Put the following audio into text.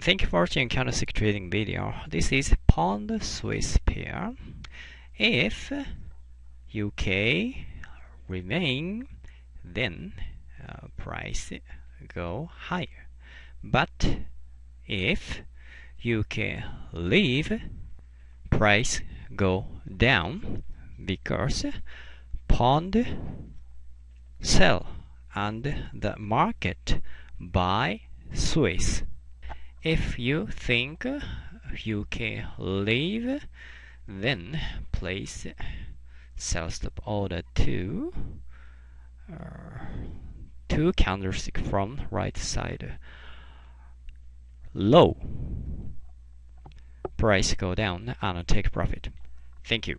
Thank you for watching candlestick trading video. This is pound Swiss pair. If UK remain, then uh, price go higher. But if UK leave, price go down because pound sell and the market buy Swiss. If you think you can leave, then place sell stop order to uh, two candlestick from right side low. Price go down and take profit. Thank you.